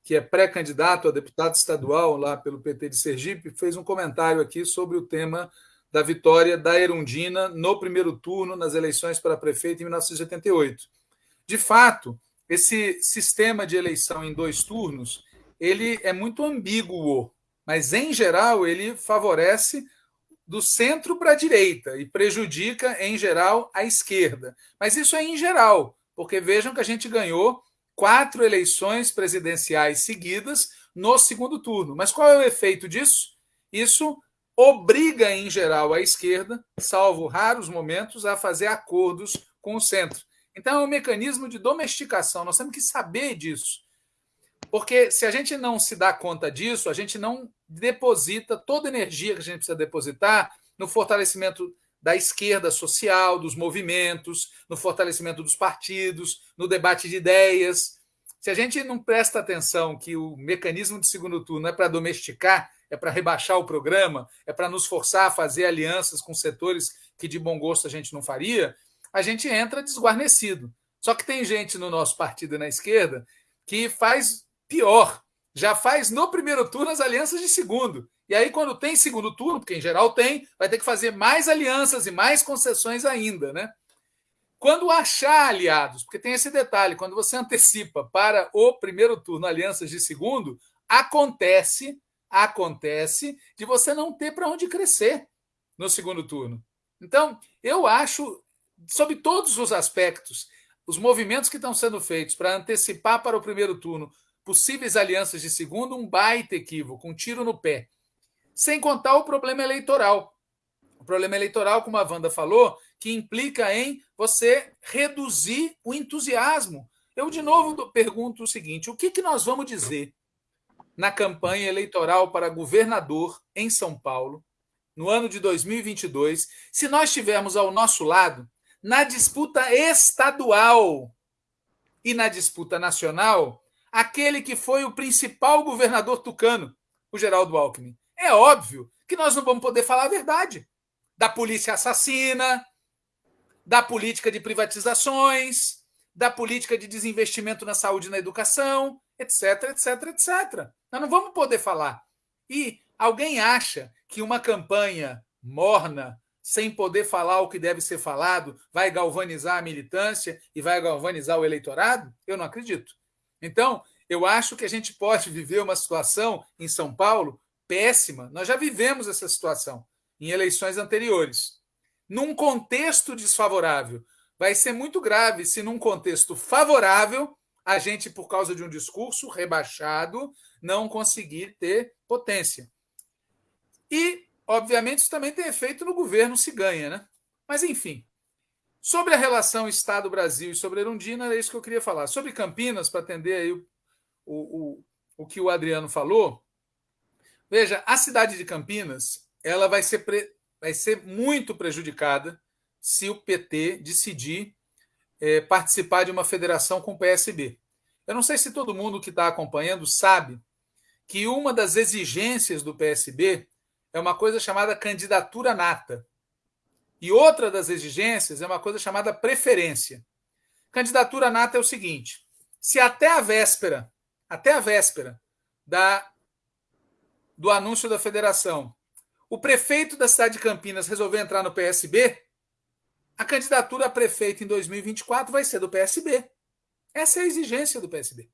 que é pré-candidato a deputado estadual lá pelo PT de Sergipe, fez um comentário aqui sobre o tema da vitória da Erundina no primeiro turno nas eleições para prefeito em 1988. De fato, esse sistema de eleição em dois turnos, ele é muito ambíguo, mas em geral ele favorece do centro para a direita e prejudica em geral a esquerda. Mas isso é em geral, porque vejam que a gente ganhou quatro eleições presidenciais seguidas no segundo turno. Mas qual é o efeito disso? Isso obriga, em geral, a esquerda, salvo raros momentos, a fazer acordos com o centro. Então, é um mecanismo de domesticação. Nós temos que saber disso. Porque se a gente não se dá conta disso, a gente não deposita toda a energia que a gente precisa depositar no fortalecimento da esquerda social, dos movimentos, no fortalecimento dos partidos, no debate de ideias. Se a gente não presta atenção que o mecanismo de segundo turno é para domesticar, é para rebaixar o programa, é para nos forçar a fazer alianças com setores que de bom gosto a gente não faria, a gente entra desguarnecido. Só que tem gente no nosso partido na esquerda que faz pior, já faz no primeiro turno as alianças de segundo. E aí, quando tem segundo turno, porque em geral tem, vai ter que fazer mais alianças e mais concessões ainda, né? Quando achar aliados, porque tem esse detalhe, quando você antecipa para o primeiro turno alianças de segundo, acontece, acontece de você não ter para onde crescer no segundo turno. Então, eu acho, sob todos os aspectos, os movimentos que estão sendo feitos para antecipar para o primeiro turno possíveis alianças de segundo, um baita equívoco, um tiro no pé. Sem contar o problema eleitoral. O problema eleitoral, como a Wanda falou, que implica em você reduzir o entusiasmo. Eu, de novo, pergunto o seguinte: o que, que nós vamos dizer na campanha eleitoral para governador em São Paulo, no ano de 2022, se nós tivermos ao nosso lado, na disputa estadual e na disputa nacional, aquele que foi o principal governador tucano, o Geraldo Alckmin? É óbvio que nós não vamos poder falar a verdade da polícia assassina, da política de privatizações, da política de desinvestimento na saúde e na educação, etc, etc, etc. Nós não vamos poder falar. E alguém acha que uma campanha morna, sem poder falar o que deve ser falado, vai galvanizar a militância e vai galvanizar o eleitorado? Eu não acredito. Então, eu acho que a gente pode viver uma situação em São Paulo péssima. Nós já vivemos essa situação em eleições anteriores. Num contexto desfavorável, vai ser muito grave se, num contexto favorável, a gente, por causa de um discurso rebaixado, não conseguir ter potência. E, obviamente, isso também tem efeito no governo se ganha, né? Mas, enfim. Sobre a relação Estado-Brasil e sobre Erundina, é isso que eu queria falar. Sobre Campinas, para atender aí o, o, o, o que o Adriano falou, Veja, a cidade de Campinas ela vai ser, pre... vai ser muito prejudicada se o PT decidir é, participar de uma federação com o PSB. Eu não sei se todo mundo que está acompanhando sabe que uma das exigências do PSB é uma coisa chamada candidatura nata. E outra das exigências é uma coisa chamada preferência. Candidatura nata é o seguinte: se até a véspera, até a véspera da do anúncio da federação, o prefeito da cidade de Campinas resolveu entrar no PSB, a candidatura a prefeito em 2024 vai ser do PSB. Essa é a exigência do PSB.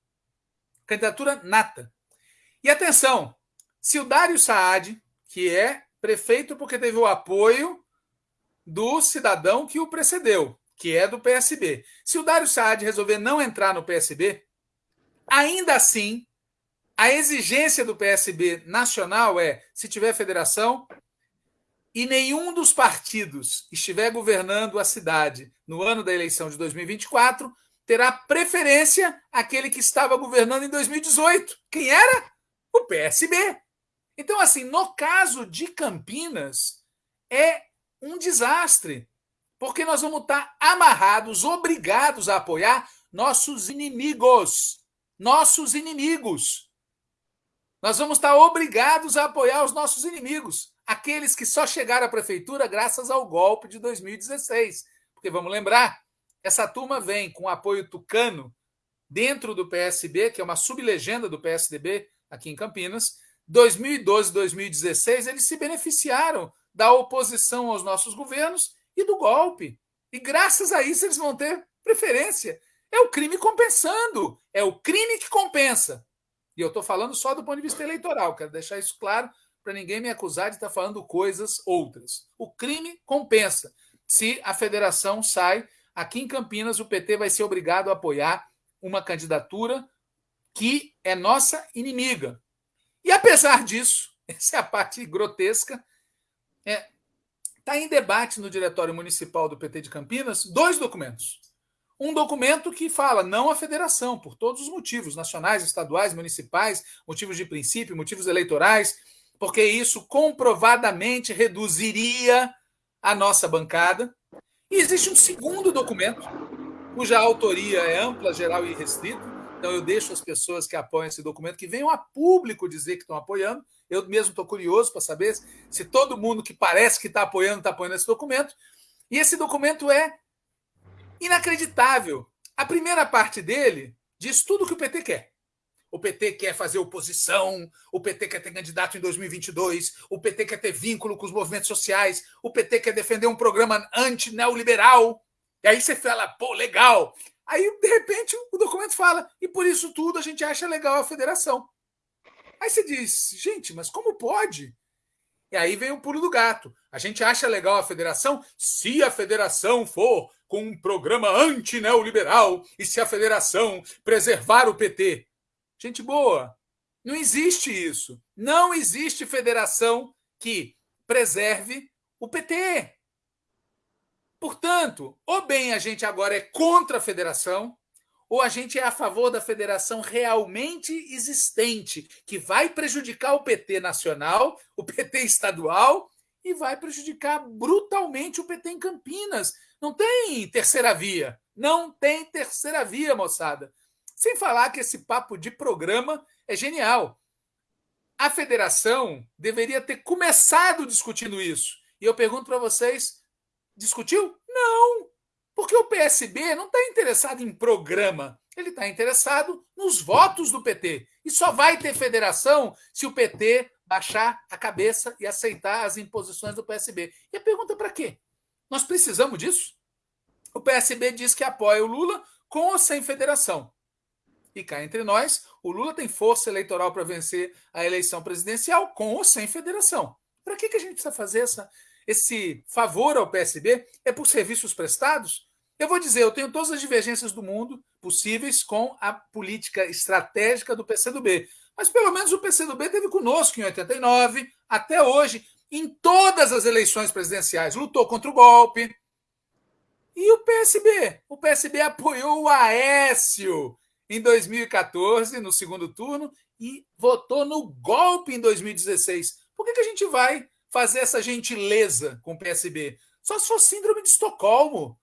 Candidatura nata. E atenção, se o Dário Saad, que é prefeito porque teve o apoio do cidadão que o precedeu, que é do PSB. Se o Dário Saad resolver não entrar no PSB, ainda assim a exigência do PSB nacional é: se tiver federação e nenhum dos partidos estiver governando a cidade no ano da eleição de 2024, terá preferência aquele que estava governando em 2018. Quem era? O PSB. Então, assim, no caso de Campinas, é um desastre, porque nós vamos estar amarrados, obrigados a apoiar nossos inimigos. Nossos inimigos. Nós vamos estar obrigados a apoiar os nossos inimigos, aqueles que só chegaram à prefeitura graças ao golpe de 2016. Porque vamos lembrar, essa turma vem com apoio tucano dentro do PSB, que é uma sublegenda do PSDB aqui em Campinas. 2012 2016, eles se beneficiaram da oposição aos nossos governos e do golpe. E graças a isso eles vão ter preferência. É o crime compensando. É o crime que compensa. E eu estou falando só do ponto de vista eleitoral, quero deixar isso claro para ninguém me acusar de estar falando coisas outras. O crime compensa. Se a federação sai, aqui em Campinas, o PT vai ser obrigado a apoiar uma candidatura que é nossa inimiga. E apesar disso, essa é a parte grotesca, está é, tá em debate no Diretório Municipal do PT de Campinas dois documentos um documento que fala não à federação, por todos os motivos, nacionais, estaduais, municipais, motivos de princípio, motivos eleitorais, porque isso comprovadamente reduziria a nossa bancada. E existe um segundo documento, cuja autoria é ampla, geral e restrita. Então eu deixo as pessoas que apoiam esse documento que venham a público dizer que estão apoiando. Eu mesmo estou curioso para saber se todo mundo que parece que está apoiando está apoiando esse documento. E esse documento é inacreditável. A primeira parte dele diz tudo o que o PT quer. O PT quer fazer oposição, o PT quer ter candidato em 2022, o PT quer ter vínculo com os movimentos sociais, o PT quer defender um programa anti-neoliberal. E aí você fala, pô, legal. Aí, de repente, o documento fala, e por isso tudo a gente acha legal a federação. Aí você diz, gente, mas como pode? E aí vem o pulo do gato. A gente acha legal a federação se a federação for com um programa anti-neoliberal e se a federação preservar o PT. Gente boa, não existe isso. Não existe federação que preserve o PT. Portanto, ou bem a gente agora é contra a federação, ou a gente é a favor da federação realmente existente, que vai prejudicar o PT nacional, o PT estadual e vai prejudicar brutalmente o PT em Campinas. Não tem terceira via. Não tem terceira via, moçada. Sem falar que esse papo de programa é genial. A federação deveria ter começado discutindo isso. E eu pergunto para vocês: discutiu? Não! Porque o PSB não está interessado em programa, ele está interessado nos votos do PT. E só vai ter federação se o PT baixar a cabeça e aceitar as imposições do PSB. E a pergunta é para quê? Nós precisamos disso? O PSB diz que apoia o Lula com ou sem federação. E cá entre nós, o Lula tem força eleitoral para vencer a eleição presidencial com ou sem federação. Para que, que a gente precisa fazer essa, esse favor ao PSB? É por serviços prestados? Eu vou dizer, eu tenho todas as divergências do mundo possíveis com a política estratégica do PCdoB. Mas pelo menos o PCdoB teve conosco em 89, até hoje, em todas as eleições presidenciais. Lutou contra o golpe. E o PSB? O PSB apoiou o Aécio em 2014, no segundo turno, e votou no golpe em 2016. Por que, que a gente vai fazer essa gentileza com o PSB? Só se for síndrome de Estocolmo.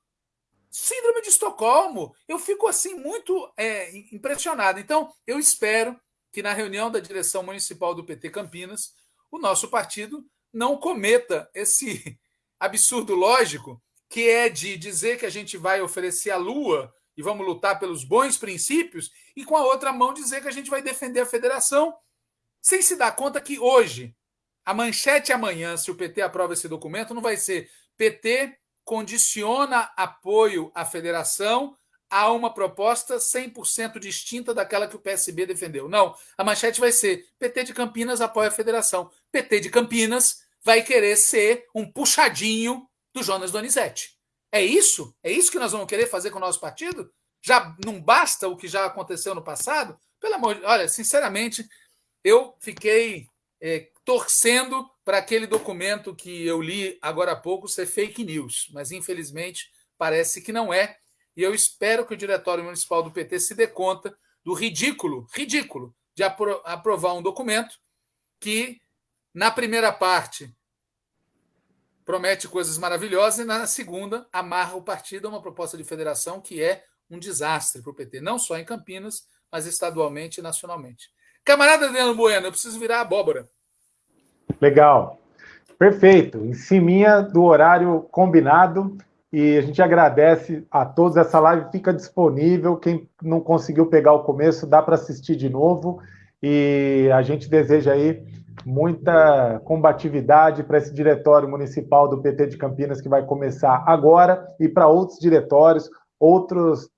Síndrome de Estocolmo. Eu fico assim muito é, impressionado. Então, eu espero que na reunião da direção municipal do PT Campinas, o nosso partido não cometa esse absurdo lógico que é de dizer que a gente vai oferecer a Lua e vamos lutar pelos bons princípios, e com a outra mão dizer que a gente vai defender a federação, sem se dar conta que hoje, a manchete amanhã, se o PT aprova esse documento, não vai ser PT condiciona apoio à federação a uma proposta 100% distinta daquela que o PSB defendeu. Não, a manchete vai ser: PT de Campinas apoia a federação. PT de Campinas vai querer ser um puxadinho do Jonas Donizete. É isso? É isso que nós vamos querer fazer com o nosso partido? Já não basta o que já aconteceu no passado? Pelo amor de olha, sinceramente, eu fiquei é, torcendo para aquele documento que eu li agora há pouco ser fake news, mas infelizmente parece que não é. E eu espero que o Diretório Municipal do PT se dê conta do ridículo, ridículo, de apro aprovar um documento que, na primeira parte, promete coisas maravilhosas e na segunda amarra o partido a uma proposta de federação que é um desastre para o PT, não só em Campinas, mas estadualmente e nacionalmente. Camarada Adriano Bueno, eu preciso virar abóbora. Legal. Perfeito. Em cima do horário combinado. E a gente agradece a todos. Essa live fica disponível. Quem não conseguiu pegar o começo, dá para assistir de novo. E a gente deseja aí muita combatividade para esse diretório municipal do PT de Campinas que vai começar agora e para outros diretórios, outros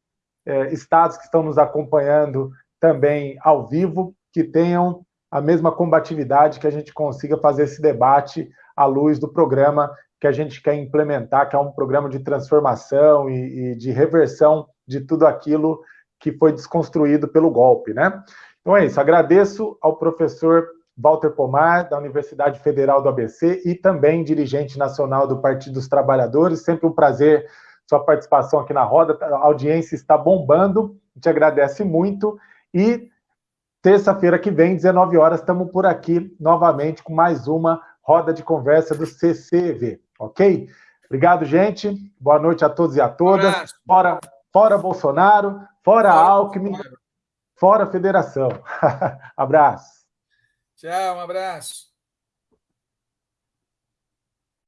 é, estados que estão nos acompanhando também ao vivo, que tenham a mesma combatividade, que a gente consiga fazer esse debate à luz do programa que a gente quer implementar, que é um programa de transformação e, e de reversão de tudo aquilo que foi desconstruído pelo golpe, né? Então é isso, agradeço ao professor Walter Pomar, da Universidade Federal do ABC, e também dirigente nacional do Partido dos Trabalhadores. Sempre um prazer sua participação aqui na roda. A audiência está bombando, gente agradece muito. E terça-feira que vem, 19 horas, estamos por aqui novamente com mais uma roda de conversa do CCV, ok? Obrigado, gente. Boa noite a todos e a todas. Fora, fora Bolsonaro, fora Alckmin, fora Federação. Abraço. Tchau, um abraço.